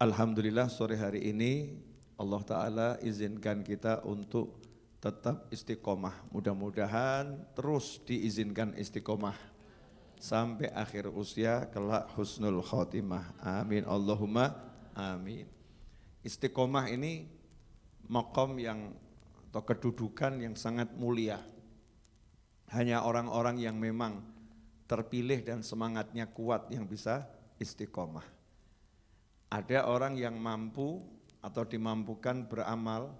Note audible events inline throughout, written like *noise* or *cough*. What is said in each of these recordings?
Alhamdulillah sore hari ini Allah Ta'ala izinkan kita untuk tetap istiqomah. Mudah-mudahan terus diizinkan istiqomah sampai akhir usia kelak husnul khotimah. Amin. Allahumma amin. Istiqomah ini makom yang atau kedudukan yang sangat mulia. Hanya orang-orang yang memang terpilih dan semangatnya kuat yang bisa istiqomah. Ada orang yang mampu atau dimampukan beramal,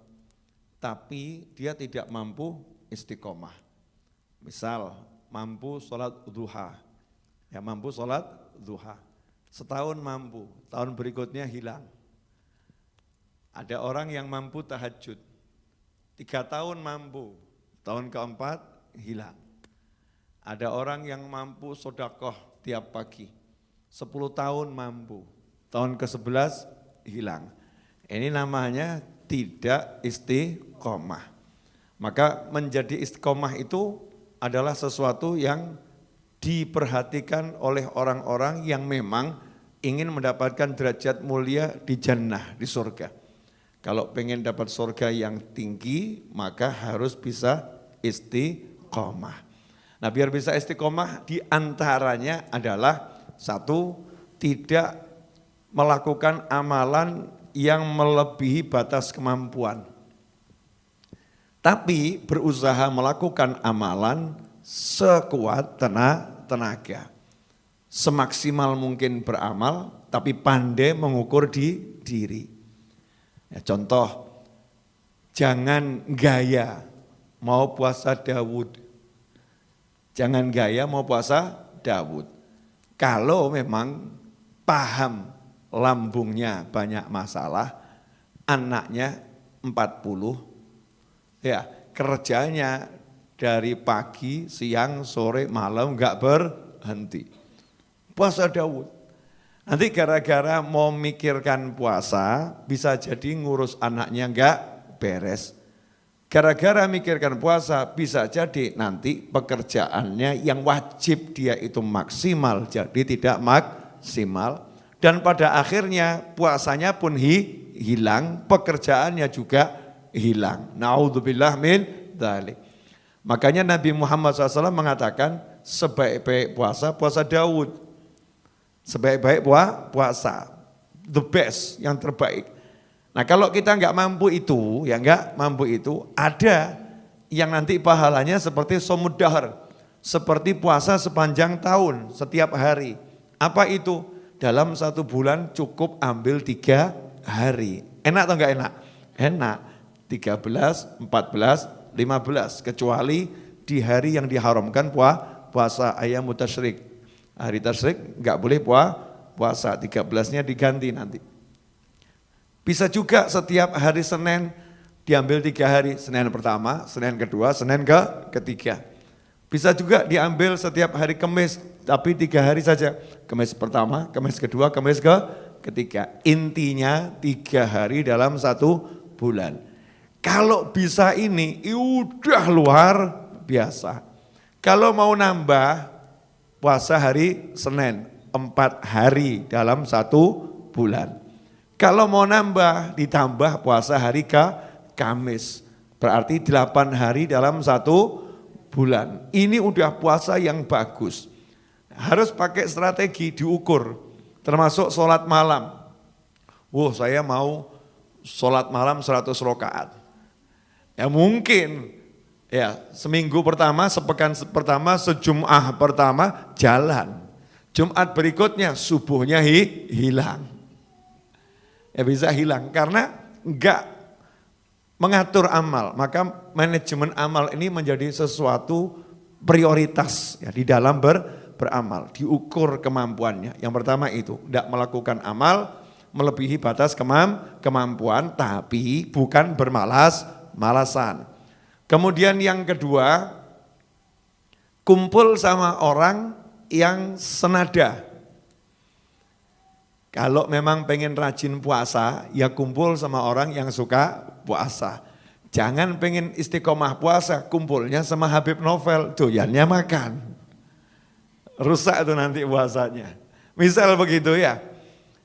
tapi dia tidak mampu istiqomah. Misal, mampu sholat duha, ya mampu sholat duha. Setahun mampu, tahun berikutnya hilang. Ada orang yang mampu tahajud, tiga tahun mampu, tahun keempat hilang. Ada orang yang mampu sodakoh tiap pagi, sepuluh tahun mampu, tahun ke-11 hilang. Ini namanya tidak istiqomah. Maka menjadi istiqomah itu adalah sesuatu yang diperhatikan oleh orang-orang yang memang ingin mendapatkan derajat mulia di jannah, di surga. Kalau pengen dapat surga yang tinggi, maka harus bisa istiqomah. Nah biar bisa istiqomah di antaranya adalah satu, tidak melakukan amalan yang melebihi batas kemampuan. Tapi berusaha melakukan amalan sekuat tenaga. Semaksimal mungkin beramal, tapi pandai mengukur di diri. Ya, contoh, jangan gaya mau puasa Dawud. Jangan gaya mau puasa Dawud. Kalau memang paham lambungnya banyak masalah, anaknya 40, ya kerjanya dari pagi, siang, sore, malam enggak berhenti. Puasa Daud. Nanti gara-gara mau mikirkan puasa, bisa jadi ngurus anaknya enggak beres. Gara-gara mikirkan puasa, bisa jadi nanti pekerjaannya yang wajib dia itu maksimal, jadi tidak maksimal dan pada akhirnya puasanya pun hi, hilang, pekerjaannya juga hilang. Naudzubillah min dzalik. Makanya Nabi Muhammad SAW mengatakan sebaik-baik puasa, puasa Daud. Sebaik-baik puasa, the best, yang terbaik. Nah kalau kita nggak mampu itu, ya nggak mampu itu, ada yang nanti pahalanya seperti somudahar, seperti puasa sepanjang tahun, setiap hari. Apa itu? Dalam satu bulan cukup ambil tiga hari. Enak atau enggak enak? Enak. 13, 14, 15. Kecuali di hari yang diharamkan puasa ayam mutasyrik. Hari tasyrik enggak boleh puasa, 13-nya diganti nanti. Bisa juga setiap hari Senin diambil tiga hari, Senin pertama, Senin kedua, Senin ke ketiga. Bisa juga diambil setiap hari Kamis, tapi tiga hari saja. Kamis pertama, Kamis kedua, Kamis ke ketiga. Intinya tiga hari dalam satu bulan. Kalau bisa ini, udah luar biasa. Kalau mau nambah, puasa hari Senin, empat hari dalam satu bulan. Kalau mau nambah, ditambah puasa hari ke Kamis. Berarti delapan hari dalam satu bulan. Ini udah puasa yang bagus. Harus pakai strategi diukur, termasuk sholat malam. Wah saya mau sholat malam 100 rokaat. Ya mungkin, ya seminggu pertama, sepekan pertama, sejumah pertama jalan. Jumat berikutnya subuhnya hi, hilang. Ya bisa hilang karena enggak mengatur amal, maka manajemen amal ini menjadi sesuatu prioritas ya, di dalam ber, beramal, diukur kemampuannya. Yang pertama itu, tidak melakukan amal melebihi batas kemam, kemampuan, tapi bukan bermalas, malasan. Kemudian yang kedua, kumpul sama orang yang senada. Kalau memang pengen rajin puasa, ya kumpul sama orang yang suka puasa. Jangan pengen istiqomah puasa, kumpulnya sama Habib Novel, doyannya makan. Rusak itu nanti puasanya. Misal begitu ya.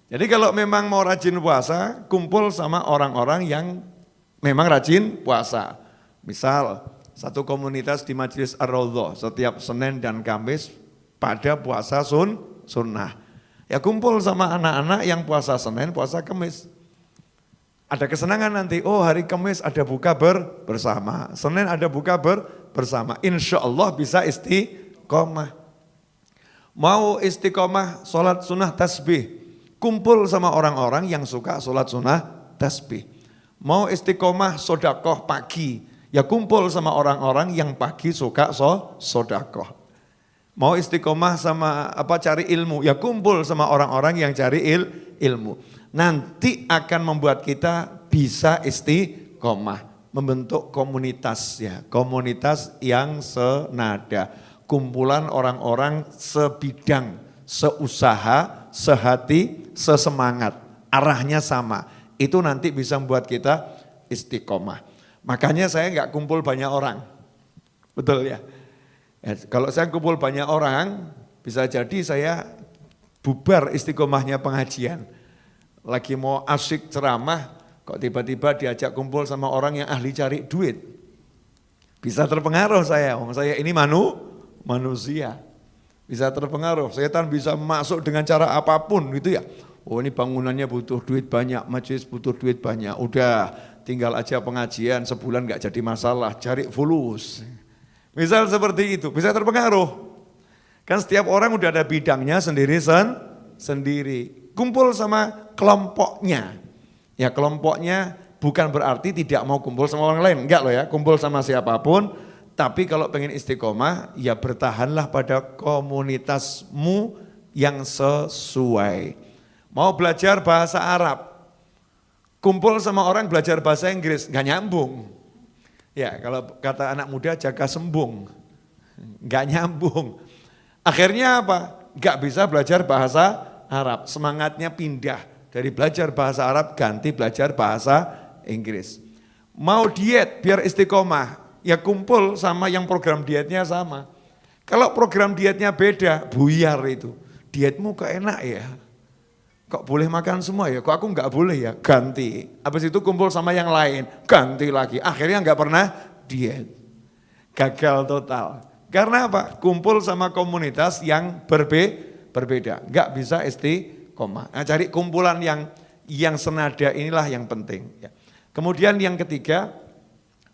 Jadi kalau memang mau rajin puasa, kumpul sama orang-orang yang memang rajin puasa. Misal satu komunitas di Majelis ar setiap Senin dan Kamis pada puasa sun, sunnah. Ya kumpul sama anak-anak yang puasa Senin, puasa Kamis. Ada kesenangan nanti, oh hari Kamis ada buka ber, bersama, Senin ada buka ber, bersama. Insya Allah bisa istiqomah. Mau istiqomah sholat sunnah tasbih, kumpul sama orang-orang yang suka sholat sunnah tasbih. Mau istiqomah sodakoh pagi, ya kumpul sama orang-orang yang pagi suka so, sodakoh. Mau istiqomah sama apa cari ilmu, ya kumpul sama orang-orang yang cari il, ilmu. Nanti akan membuat kita bisa istiqomah, membentuk komunitas ya, komunitas yang senada, kumpulan orang-orang sebidang, seusaha, sehati, sesemangat, arahnya sama. Itu nanti bisa membuat kita istiqomah. Makanya saya nggak kumpul banyak orang. Betul ya? Ya? Kalau saya kumpul banyak orang, bisa jadi saya bubar istiqomahnya pengajian. Lagi mau asik ceramah, kok tiba-tiba diajak kumpul sama orang yang ahli cari duit. Bisa terpengaruh saya, saya ini manu, manusia bisa terpengaruh. Setan bisa masuk dengan cara apa pun gitu ya. Oh ini bangunannya butuh duit banyak, majelis butuh duit banyak. Udah tinggal aja pengajian sebulan nggak jadi masalah, cari fulus. Misal seperti itu, bisa terpengaruh. Kan setiap orang udah ada bidangnya sendiri sen, sendiri. Kumpul sama kelompoknya. Ya kelompoknya bukan berarti tidak mau kumpul sama orang lain, enggak loh ya. Kumpul sama siapa pun, tapi kalau pengen istiqomah, ya bertahanlah pada komunitasmu yang sesuai. Mau belajar bahasa Arab, kumpul sama orang belajar bahasa Inggris, nggak nyambung. Ya kalau kata anak muda jaga sembung, nggak nyambung. Akhirnya apa? Nggak bisa belajar bahasa Arab, semangatnya pindah dari belajar bahasa Arab ganti belajar bahasa Inggris. Mau diet biar istiqomah, ya kumpul sama yang program dietnya sama. Kalau program dietnya beda, buyar itu. Dietmu kok enak ya? Kok boleh makan semua ya? Kok aku nggak boleh ya? Ganti. Habis itu kumpul sama yang lain, ganti lagi. Akhirnya nggak pernah diet. Gagal total. Karena apa? Kumpul sama komunitas yang berbe berbeda. Nggak bisa istiqomah. Nah, cari kumpulan yang yang senada inilah yang penting. Ya. Kemudian yang ketiga,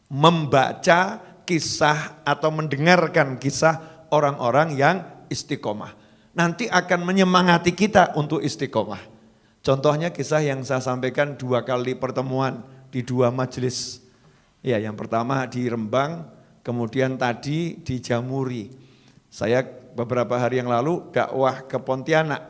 membaca kisah atau mendengarkan kisah orang-orang yang istiqomah. Nanti akan menyemangati kita untuk istiqomah. Contohnya kisah yang saya sampaikan dua kali pertemuan di dua majelis. Ya, yang pertama di Rembang, kemudian tadi di Jamuri. Saya beberapa hari yang lalu dakwah ke Pontianak.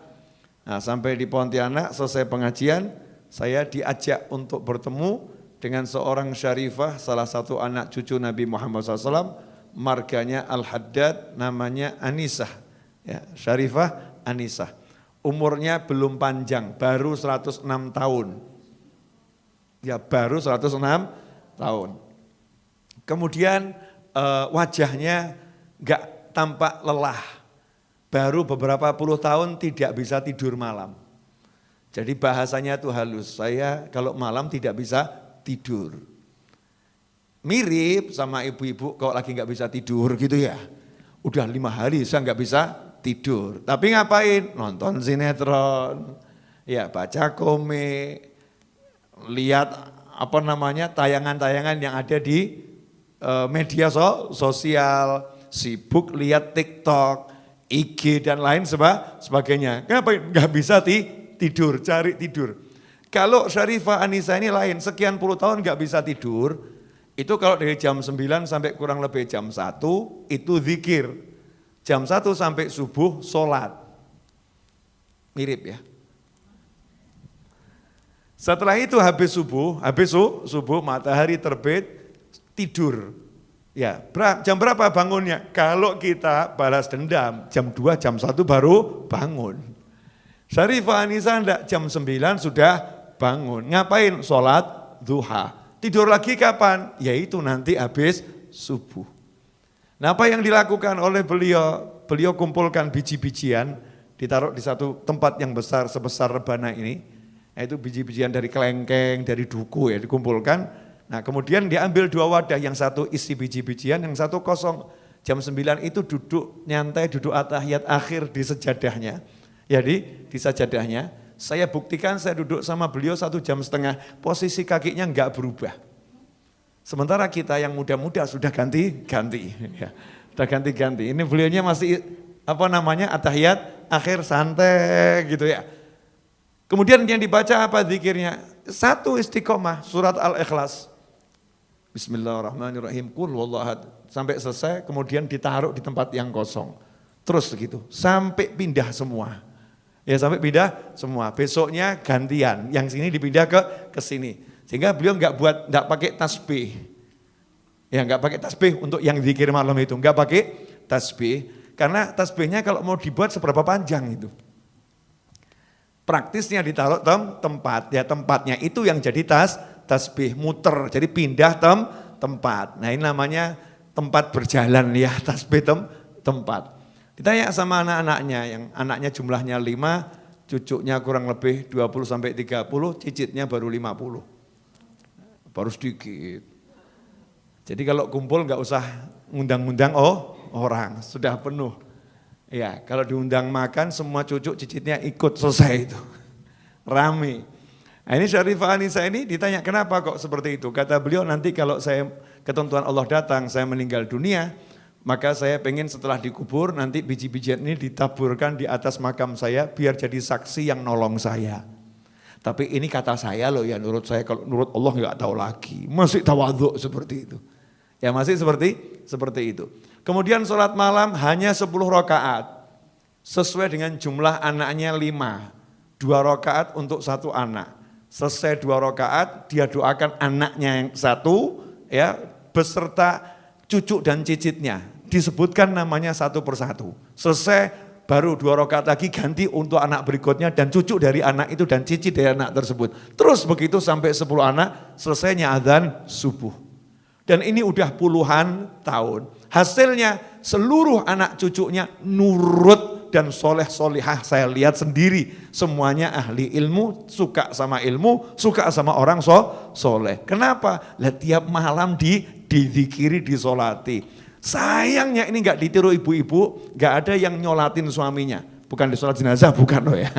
Nah, sampai di Pontianak selesai pengajian, saya diajak untuk bertemu dengan seorang syarifah, salah satu anak cucu Nabi Muhammad SAW, marganya Al-Haddad, namanya Anisah. Ya, syarifah Anisah. Umurnya belum panjang, baru 106 tahun. Ya baru 106 tahun. Kemudian eh, wajahnya gak tampak lelah. Baru beberapa puluh tahun tidak bisa tidur malam. Jadi bahasanya itu halus. Saya kalau malam tidak bisa tidur. Mirip sama ibu-ibu kalau lagi nggak bisa tidur gitu ya. Udah lima hari saya nggak bisa tidur. Tapi ngapain? Nonton sinetron, ya baca komik, lihat apa namanya tayangan-tayangan yang ada di uh, media so, sosial, sibuk lihat TikTok, IG dan lain seba, sebagainya. Kenapa nggak bisa ti, tidur, cari tidur. Kalau Syarifah Anissa ini lain, sekian puluh tahun nggak bisa tidur, itu kalau dari jam 9 sampai kurang lebih jam 1, itu zikir. Jam 1 sampai subuh, sholat. Mirip ya. Setelah itu habis subuh, habis subuh matahari terbit, tidur. Ya, jam berapa bangunnya? Kalau kita balas dendam, jam 2, jam 1 baru bangun. Syarifah Anissa enggak, jam 9 sudah bangun. Ngapain? Sholat duha. Tidur lagi kapan? Yaitu nanti habis subuh. Nah apa yang dilakukan oleh beliau? Beliau kumpulkan biji-bijian ditaruh di satu tempat yang besar sebesar rebana ini, yaitu biji-bijian dari kelengkeng, dari duku ya dikumpulkan. Nah kemudian diambil dua wadah, yang satu isi biji-bijian, yang satu kosong. Jam 9 itu duduk nyantai, duduk atahiyat akhir di sejadahnya. Jadi di sejadahnya, saya buktikan saya duduk sama beliau satu jam setengah, posisi kakinya enggak berubah. Sementara kita yang muda-muda sudah ganti-ganti. Ya, sudah ganti-ganti. Ini beliaunya masih apa namanya atahiyat akhir santai gitu ya. Kemudian yang dibaca apa zikirnya? Satu istiqomah surat Al-Ikhlas. Bismillahirrahmanirrahim. Kul wallahad. Sampai selesai kemudian ditaruh di tempat yang kosong. Terus gitu. Sampai pindah semua. Ya sampai pindah semua. Besoknya gantian. Yang sini dipindah ke ke sini. Sehingga beliau nggak buat nggak pakai tasbih. Ya nggak pakai tasbih untuk yang zikir malam itu. Nggak pakai tasbih. Karena tasbihnya kalau mau dibuat seberapa panjang itu. Praktisnya ditaruh tem tempat, ya tempatnya itu yang jadi tas tasbih muter, jadi pindah tem tempat. Nah ini namanya tempat berjalan ya *laughs* tasbih tem tempat. Ditanya sama anak-anaknya yang anaknya jumlahnya lima, cucunya kurang lebih 20 sampai 30, cicitnya baru 50. Baru sedikit. Jadi kalau kumpul nggak usah ngundang-ngundang oh orang, sudah penuh. Ya, kalau diundang makan semua cucu cicitnya ikut selesai itu. *laughs* Rame. Nah, ini Syarifah Anissa ini ditanya kenapa kok seperti itu. Kata beliau nanti kalau saya ketentuan Allah datang, saya meninggal dunia, maka saya pengen setelah dikubur nanti biji-bijian ini ditaburkan di atas makam saya biar jadi saksi yang nolong saya. Tapi ini kata saya loh ya menurut saya kalau menurut Allah nggak tahu lagi. Masih tawaduk seperti itu. Ya masih seperti seperti itu. Kemudian sholat malam hanya 10 rakaat. Sesuai dengan jumlah anaknya 5. Dua rakaat untuk satu anak. Selesai dua rakaat, dia doakan anaknya yang satu, ya beserta cucu dan cicitnya. Disebutkan namanya satu persatu. Selesai baru dua rakaat lagi ganti untuk anak berikutnya dan cucu dari anak itu dan cicit dari anak tersebut. Terus begitu sampai 10 anak, selesainya adzan subuh. Dan ini udah puluhan tahun. Hasilnya seluruh anak cucunya nurut dan soleh solihah saya lihat sendiri. Semuanya ahli ilmu, suka sama ilmu, suka sama orang so, soleh. Kenapa? Lah tiap malam di didikiri, disolati. Sayangnya ini nggak ditiru ibu-ibu, nggak ada yang nyolatin suaminya. Bukan di sholat jenazah, *laughs* bukan loh ya.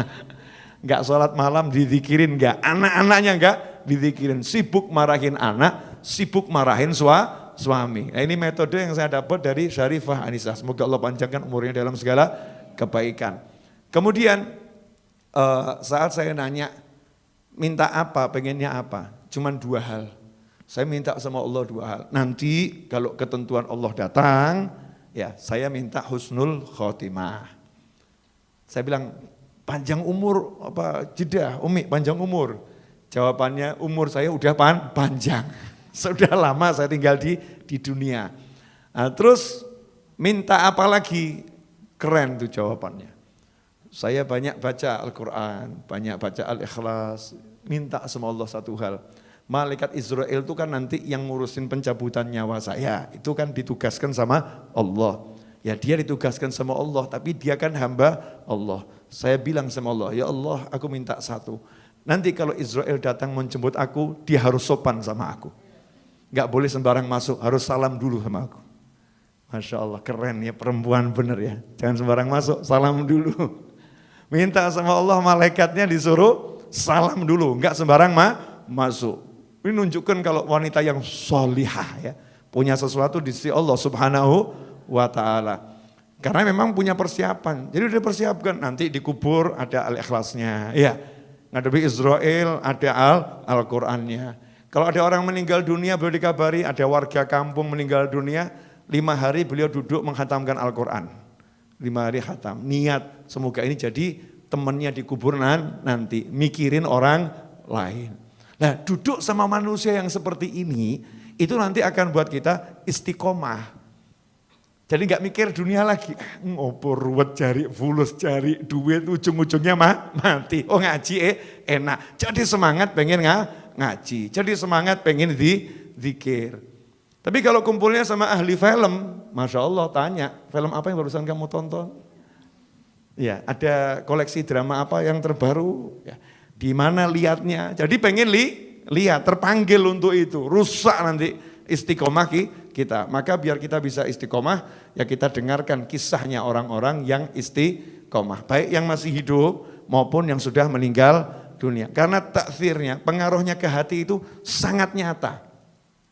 Nggak sholat malam didikirin, nggak. Anak-anaknya nggak didikirin. Sibuk marahin anak, sibuk marahin suami suami. Nah ini metode yang saya dapat dari Syarifah Anissa. Semoga Allah panjangkan umurnya dalam segala kebaikan. Kemudian uh, saat saya nanya, minta apa, pengennya apa? Cuman dua hal. Saya minta sama Allah dua hal. Nanti kalau ketentuan Allah datang, ya saya minta husnul khotimah. Saya bilang, panjang umur apa jeda, Umi panjang umur. Jawabannya umur saya udah pan, panjang. *laughs* Sudah lama saya tinggal di di dunia. Nah, terus minta apa lagi? Keren tuh jawabannya. Saya banyak baca Al-Quran, banyak baca Al-Ikhlas, minta sama Allah satu hal. Malaikat Israel itu kan nanti yang ngurusin pencabutan nyawa saya, itu kan ditugaskan sama Allah. Ya dia ditugaskan sama Allah, tapi dia kan hamba Allah. Saya bilang sama Allah, ya Allah aku minta satu. Nanti kalau Israel datang menjemput aku, dia harus sopan sama aku. Gak boleh sembarang masuk, harus salam dulu sama aku. Masya Allah, keren ya perempuan bener ya. Jangan sembarang masuk, salam dulu. Minta sama Allah malaikatnya disuruh salam dulu, Gak sembarang ma masuk. Ini nunjukkan kalau wanita yang solihah ya, punya sesuatu di sisi Allah subhanahu wa ta'ala. Karena memang punya persiapan, jadi udah persiapkan nanti dikubur ada al-ikhlasnya. Ya, ngadepi Israel ada al-Qur'annya. Kalau ada orang meninggal dunia, beliau dikabari, ada warga kampung meninggal dunia, lima hari beliau duduk menghatamkan Al-Quran. Lima hari khatam, niat semoga ini jadi temannya di kuburan nanti, mikirin orang lain. Nah duduk sama manusia yang seperti ini, itu nanti akan buat kita istiqomah. Jadi nggak mikir dunia lagi, *laughs* ngopo ruwet cari fulus cari duit ujung-ujungnya mah mati. Oh ngaji eh enak, jadi semangat pengen nggak ngaji. Jadi semangat pengen di zikir. Tapi kalau kumpulnya sama ahli film, Masya Allah tanya, film apa yang barusan kamu tonton? Ya, ada koleksi drama apa yang terbaru? Ya, di mana lihatnya? Jadi pengen li, lihat, terpanggil untuk itu. Rusak nanti istiqomah kita. Maka biar kita bisa istiqomah, ya kita dengarkan kisahnya orang-orang yang istiqomah. Baik yang masih hidup maupun yang sudah meninggal dunia. Karena takfirnya, pengaruhnya ke hati itu sangat nyata.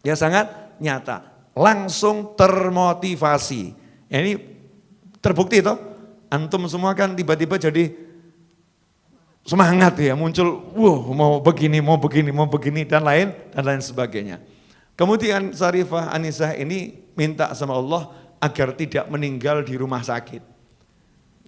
Ya sangat nyata. Langsung termotivasi. Ini terbukti itu antum semua kan tiba-tiba jadi semangat ya, muncul, wow mau begini, mau begini, mau begini, dan lain, dan lain sebagainya. Kemudian Sarifah Anisah ini minta sama Allah agar tidak meninggal di rumah sakit.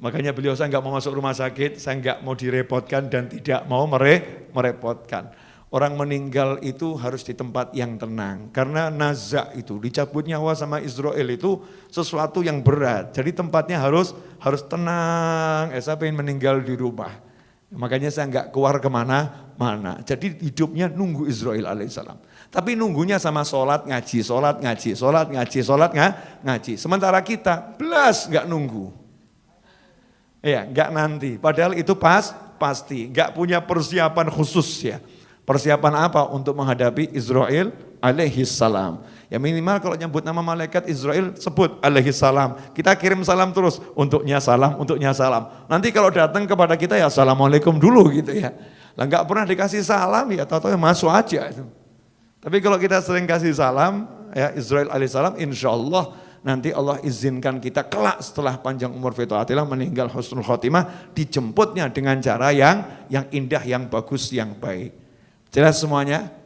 Makanya beliau saya nggak mau masuk rumah sakit, saya nggak mau direpotkan dan tidak mau mere merepotkan. Orang meninggal itu harus di tempat yang tenang. Karena nazak itu, dicabut nyawa sama Israel itu sesuatu yang berat. Jadi tempatnya harus harus tenang. Eh, saya pengen meninggal di rumah. Makanya saya nggak keluar ke mana-mana. Jadi hidupnya nunggu Israel alaihissalam. Tapi nunggunya sama sholat ngaji, sholat ngaji, sholat ngaji, sholat ngaji. Sementara kita belas nggak nunggu. Ya, nggak nanti. Padahal itu pas, pasti. Nggak punya persiapan khusus ya. Persiapan apa untuk menghadapi Israel alaihi salam. Ya minimal kalau nyebut nama malaikat Israel sebut alaihi salam. Kita kirim salam terus untuknya salam, untuknya salam. Nanti kalau datang kepada kita ya assalamualaikum dulu gitu ya. Lah nggak pernah dikasih salam ya tahu-tahu masuk aja itu. Tapi kalau kita sering kasih salam ya Israel alaihi salam insya Allah nanti Allah izinkan kita kelak setelah panjang umur fituatillah meninggal husnul khotimah dijemputnya dengan cara yang yang indah, yang bagus, yang baik. Jelas semuanya?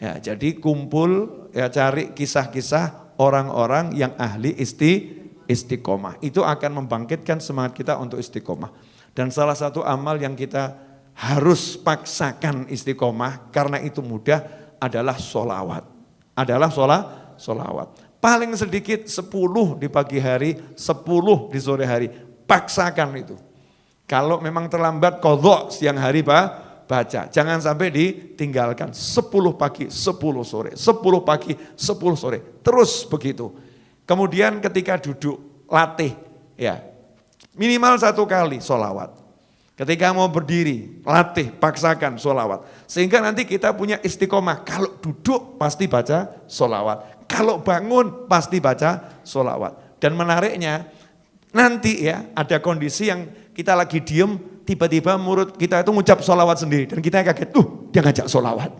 Ya, jadi kumpul ya cari kisah-kisah orang-orang yang ahli isti istiqomah. Itu akan membangkitkan semangat kita untuk istiqomah. Dan salah satu amal yang kita harus paksakan istiqomah karena itu mudah adalah solawat. Adalah sholat, solawat. Paling sedikit 10 di pagi hari, 10 di sore hari. Paksakan itu. Kalau memang terlambat kodok siang hari Pak, baca. Jangan sampai ditinggalkan. 10 pagi, 10 sore, 10 pagi, 10 sore. Terus begitu. Kemudian ketika duduk, latih. ya Minimal satu kali solawat. Ketika mau berdiri, latih, paksakan solawat. Sehingga nanti kita punya istiqomah. Kalau duduk pasti baca solawat. Kalau bangun pasti baca solawat. Dan menariknya, nanti ya ada kondisi yang kita lagi diem, tiba-tiba mulut kita itu ngucap solawat sendiri. Dan kita kaget, tuh dia ngajak solawat.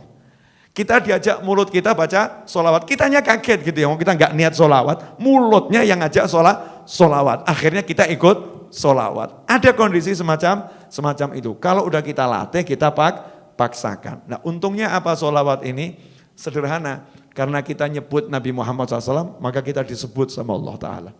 Kita diajak mulut kita baca solawat, kitanya kaget gitu ya, kita nggak niat solawat, mulutnya yang ngajak sholat, solawat. Akhirnya kita ikut solawat. Ada kondisi semacam semacam itu. Kalau udah kita latih, kita pak, paksakan. Nah untungnya apa solawat ini? Sederhana, karena kita nyebut Nabi Muhammad SAW, maka kita disebut sama Allah Ta'ala.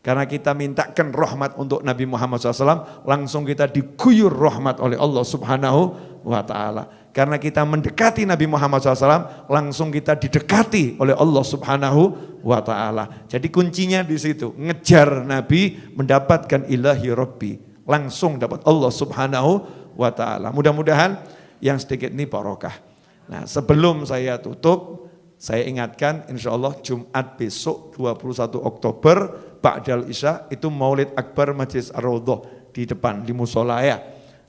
Karena kita mintakan rahmat untuk Nabi Muhammad SAW, langsung kita diguyur rahmat oleh Allah Subhanahu wa Ta'ala. Karena kita mendekati Nabi Muhammad SAW, langsung kita didekati oleh Allah Subhanahu wa Ta'ala. Jadi kuncinya di situ, ngejar Nabi mendapatkan ilahi Rabbi, langsung dapat Allah Subhanahu wa Ta'ala. Mudah-mudahan yang sedikit ini barokah. Nah sebelum saya tutup, saya ingatkan insya Allah Jumat besok 21 Oktober Ba'dal Isya itu Maulid Akbar Majlis Ar-Raudhah di depan di musola ya.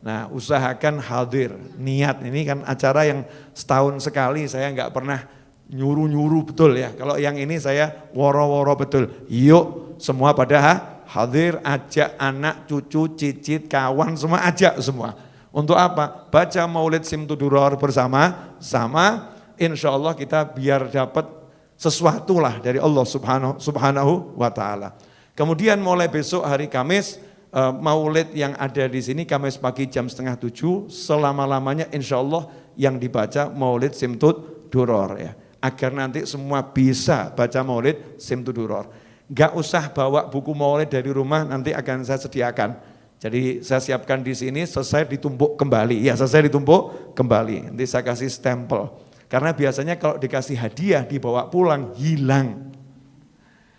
Nah, usahakan hadir. Niat ini kan acara yang setahun sekali saya nggak pernah nyuruh-nyuruh betul ya. Kalau yang ini saya woro-woro betul. Yuk semua pada hadir, ajak anak, cucu, cicit, kawan semua ajak semua. Untuk apa? Baca Maulid Simtuduror bersama sama insya Allah kita biar dapat sesuatu lah dari Allah Subhanahu Subhanahu wa taala. Kemudian mulai besok hari Kamis uh, Maulid yang ada di sini Kamis pagi jam setengah tujuh selama-lamanya insya Allah yang dibaca Maulid Simtud Duror ya. Agar nanti semua bisa baca Maulid Simtud Duror. Gak usah bawa buku Maulid dari rumah nanti akan saya sediakan. Jadi saya siapkan di sini selesai ditumpuk kembali. Ya selesai ditumpuk kembali. Nanti saya kasih stempel. Karena biasanya kalau dikasih hadiah dibawa pulang hilang.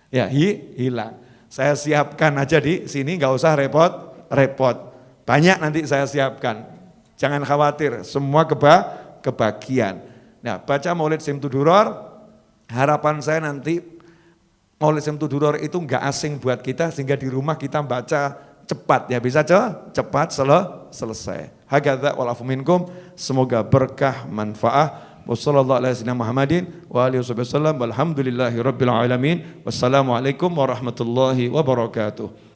Ya, hi, hilang. Saya siapkan aja di sini nggak usah repot-repot. Banyak nanti saya siapkan. Jangan khawatir, semua keba kebagian. Nah, baca Maulid Simtuduror, harapan saya nanti Maulid Simtuduror itu nggak asing buat kita sehingga di rumah kita baca cepat ya bisa cepat selesai. Hakadha walafu semoga berkah manfaat. Wassalamualaikum warahmatullahi wabarakatuh.